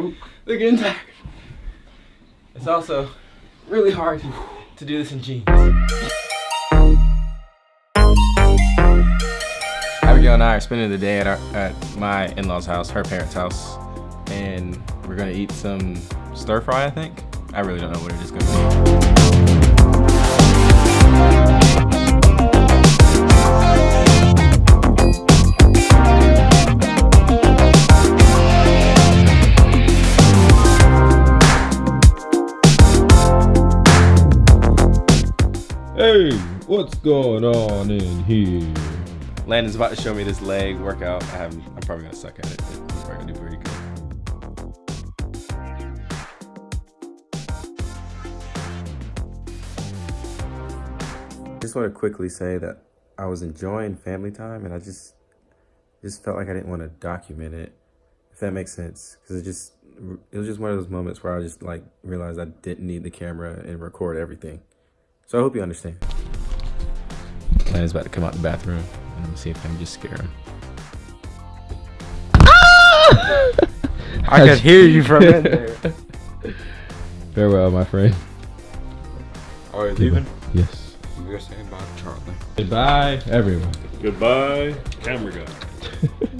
They're getting tired. It's also really hard to do this in jeans. Abigail and I are spending the day at, our, at my in-laws house, her parents' house, and we're gonna eat some stir fry, I think. I really don't know what it is gonna be. Hey, what's going on in here? Landon's about to show me this leg workout. I have, I'm probably gonna suck at it, but he's probably gonna do pretty good. Just want to quickly say that I was enjoying family time, and I just just felt like I didn't want to document it, if that makes sense, because it just it was just one of those moments where I just like realized I didn't need the camera and record everything. So I hope you understand. Landon's about to come out the bathroom, and let me see if I can just scare him. Ah! I could hear you from in there. Farewell, my friend. Are you leaving? Yes. We're saying bye to Charlie. Goodbye, everyone. Goodbye, camera guy.